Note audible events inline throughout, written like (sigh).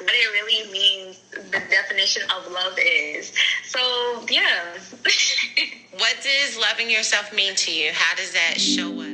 what it really means, the definition of love is. So, yeah. (laughs) what does loving yourself mean to you? How does that show up?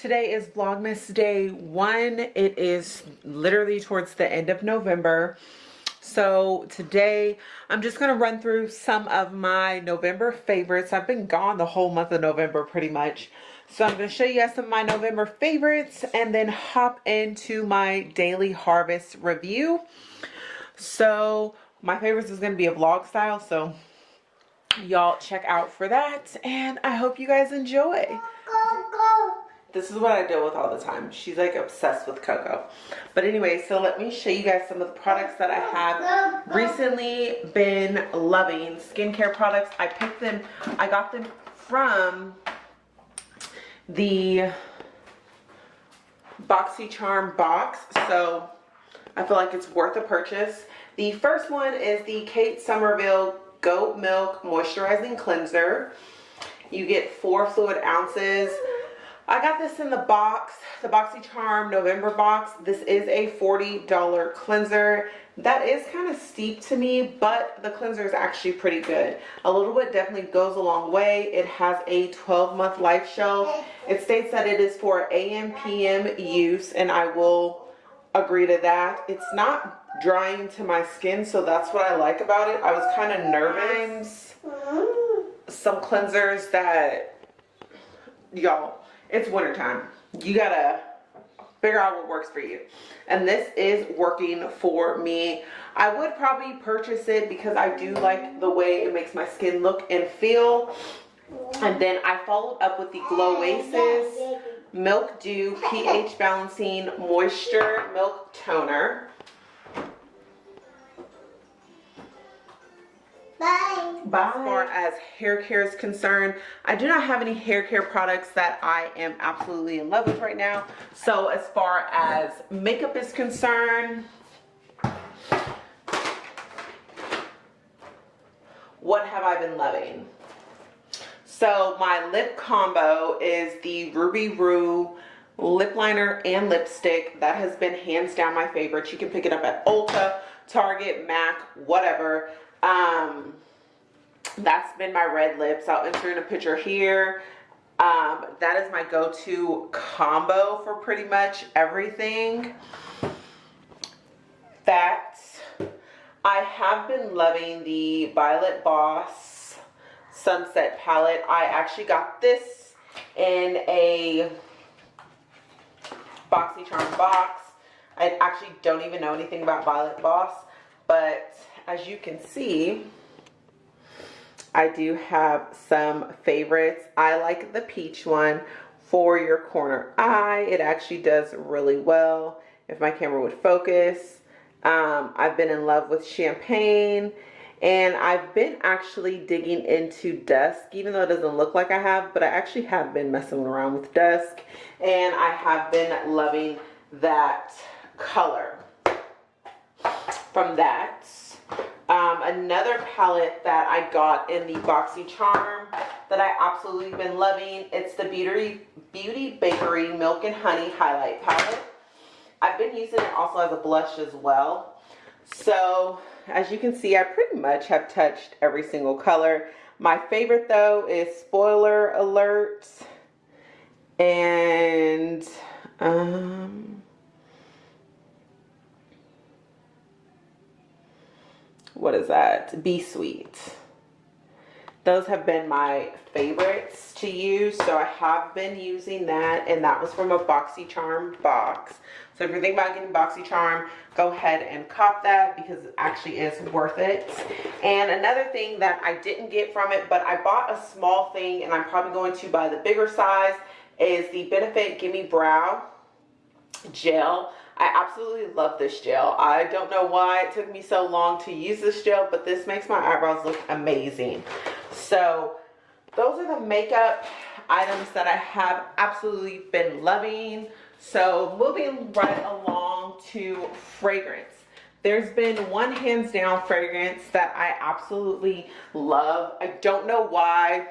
Today is Vlogmas day one. It is literally towards the end of November. So today I'm just going to run through some of my November favorites. I've been gone the whole month of November pretty much. So I'm going to show you guys some of my November favorites and then hop into my daily harvest review. So my favorites is going to be a vlog style. So y'all check out for that and I hope you guys enjoy. This is what I deal with all the time. She's like obsessed with Coco. But anyway, so let me show you guys some of the products that I have recently been loving. Skincare products. I picked them, I got them from the BoxyCharm box. So I feel like it's worth a purchase. The first one is the Kate Somerville Goat Milk Moisturizing Cleanser. You get four fluid ounces. I got this in the box, the BoxyCharm November box. This is a $40 cleanser. That is kind of steep to me, but the cleanser is actually pretty good. A little bit definitely goes a long way. It has a 12 month life shelf. It states that it is for AM, PM use, and I will agree to that. It's not drying to my skin, so that's what I like about it. I was kind of nervous. Mm-hmm. Some cleansers that, y'all, it's wintertime. You gotta figure out what works for you. And this is working for me. I would probably purchase it because I do like the way it makes my skin look and feel. And then I followed up with the Glow Oasis Milk Dew pH Balancing Moisture Milk Toner. Bye. As far as hair care is concerned, I do not have any hair care products that I am absolutely in love with right now. So as far as makeup is concerned, what have I been loving? So my lip combo is the Ruby Woo lip liner and lipstick. That has been hands down my favorite. You can pick it up at Ulta, Target, MAC, whatever. That's been my red lips. I'll insert a picture here. Um, that is my go-to combo for pretty much everything. That I have been loving the Violet Voss Sunset Palette. I actually got this in a BoxyCharm box. I actually don't even know anything about Violet Voss but as you can see, I do have some favorites. I like the peach one for your corner eye. It actually does really well if my camera would focus. Um, I've been in love with champagne and I've been actually digging into dusk even though it doesn't look like I have but I actually have been messing around with dusk and I have been loving that color from that another palette that I got in the BoxyCharm that I absolutely been loving. It's the Beauty, Beauty Bakery Milk and Honey Highlight Palette. I've been using it also as a blush as well. So as you can see, I pretty much have touched every single color. My favorite though is Spoiler Alert. And um, what is that? Be Sweet. Those have been my favorites to use. So I have been using that and that was from a BoxyCharm box. So if you're thinking about getting BoxyCharm, go ahead and cop that because it actually is worth it. And another thing that I didn't get from it, but I bought a small thing and I'm probably going to buy the bigger size is the Benefit Gimme Brow Gel. I absolutely love this gel. I don't know why it took me so long to use this gel, but this makes my eyebrows look amazing. So those are the makeup items that I have absolutely been loving. So moving right along to fragrance. There's been one hands down fragrance that I absolutely love. I don't know why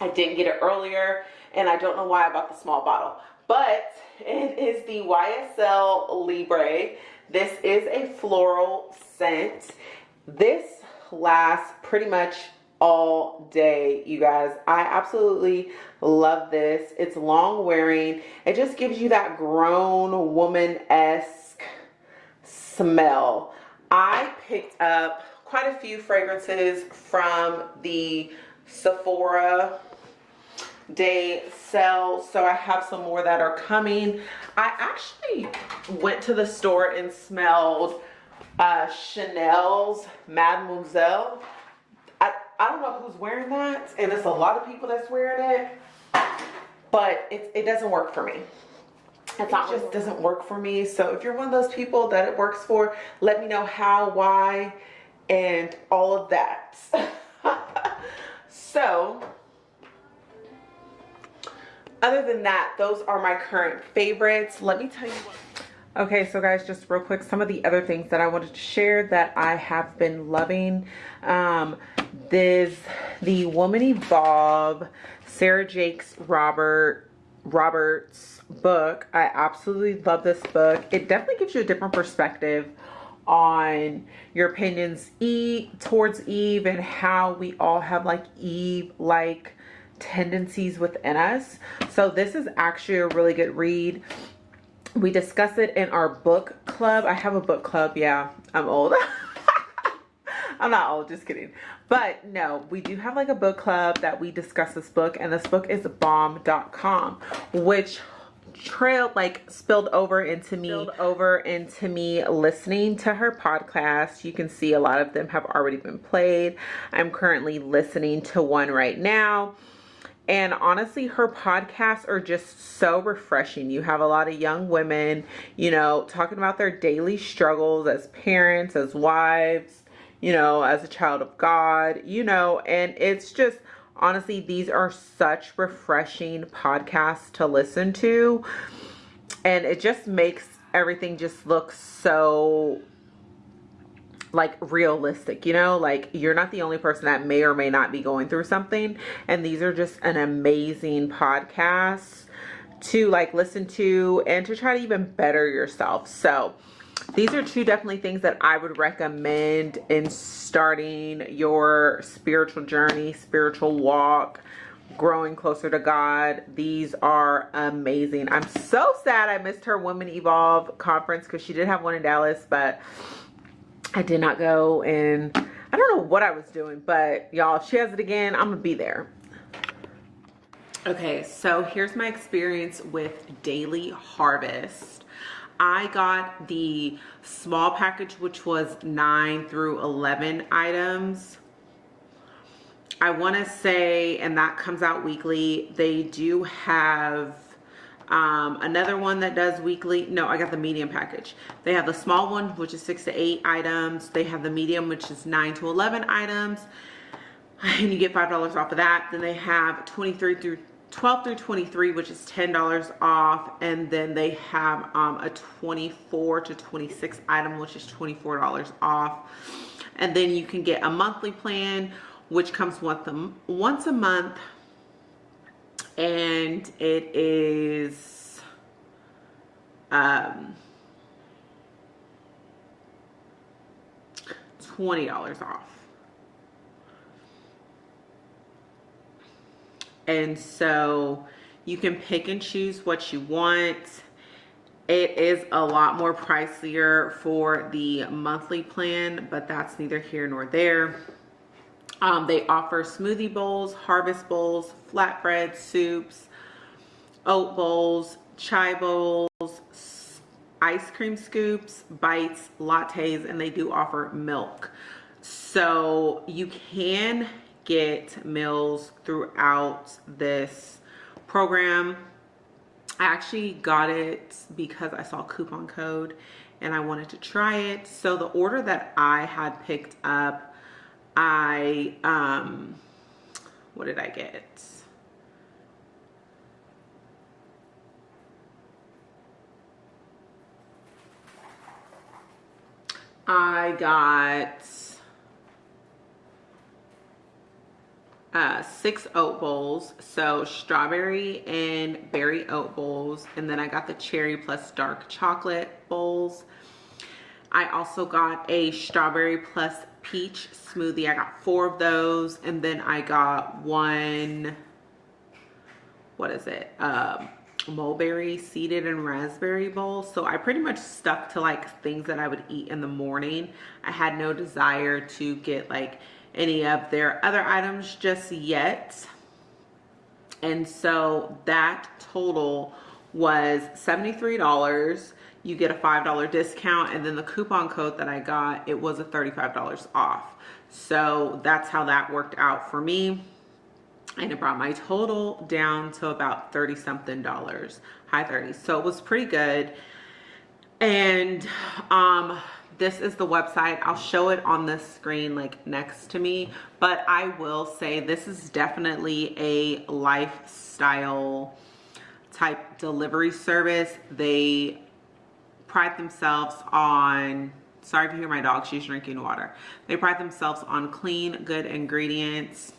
I didn't get it earlier and I don't know why I bought the small bottle. But it is the YSL Libre. This is a floral scent. This lasts pretty much all day you guys i absolutely love this it's long wearing it just gives you that grown woman-esque smell i picked up quite a few fragrances from the sephora day sale so i have some more that are coming i actually went to the store and smelled uh chanel's mademoiselle I i don't know who's wearing that, and it's a lot of people that's wearing it, but it, it doesn't work for me. It just doesn't work for me. So if you're one of those people that it works for, let me know how, why, and all of that. (laughs) so other than that, those are my current favorites. Let me tell you what. Okay, so guys, just real quick, some of the other things that I wanted to share that I have been loving. Um, this the Woman Evolve Sarah Jakes Robert Roberts book. I absolutely love this book. It definitely gives you a different perspective on your opinions e towards Eve and how we all have like Eve like tendencies within us. So this is actually a really good read. We discuss it in our book club. I have a book club. Yeah, I'm old. (laughs) I'm not old, just kidding. But no, we do have like a book club that we discuss this book and this book is bomb.com, which trailed like spilled over into me spilled over into me listening to her podcast you can see a lot of them have already been played i'm currently listening to one right now and honestly her podcasts are just so refreshing you have a lot of young women you know talking about their daily struggles as parents as wives you know, as a child of God, you know, and it's just honestly, these are such refreshing podcasts to listen to. And it just makes everything just look so like realistic you know like you're not the only person that may or may not be going through something and these are just an amazing podcast to like listen to and to try to even better yourself so these are two definitely things that I would recommend in starting your spiritual journey, spiritual walk, growing closer to God. These are amazing. I'm so sad I missed her Women Evolve conference because she did have one in Dallas, but I did not go and I don't know what I was doing, but y'all, she has it again. I'm gonna be there. Okay, so here's my experience with Daily Harvest. I got the small package, which was 9 through 11 items. I want to say, and that comes out weekly, they do have um, another one that does weekly. No, I got the medium package. They have the small one, which is 6 to 8 items. They have the medium, which is 9 to 11 items. (sighs) And you get $5 off of that. Then they have 23 through 12 through 23 which is $10 off and then they have um, a 24 to 26 item which is $24 off and then you can get a monthly plan which comes once a, once a month and it is um, $20 off. And so you can pick and choose what you want. It is a lot more pricier for the monthly plan, but that's neither here nor there. Um, they offer smoothie bowls, harvest bowls, flatbread soups, oat bowls, chai bowls, ice cream scoops, bites, lattes, and they do offer milk. So you can get meals throughout this program. I actually got it because I saw coupon code and I wanted to try it. So the order that I had picked up, I, um, what did I get? I got uh, six oat bowls. So strawberry and berry oat bowls. And then I got the cherry plus dark chocolate bowls. I also got a strawberry plus peach smoothie. I got four of those. And then I got one, what is it? Um, mulberry seeded and raspberry bowl. So I pretty much stuck to like things that I would eat in the morning. I had no desire to get like any of their other items just yet. And so that total was $73. You get a $5 discount and then the coupon code that I got, it was a $35 off. So that's how that worked out for me. And it brought my total down to about 30 something dollars, high 30s. So it was pretty good. And um, this is the website. I'll show it on the screen like next to me. But I will say this is definitely a lifestyle type delivery service. They pride themselves on, sorry if you hear my dog, she's drinking water. They pride themselves on clean, good ingredients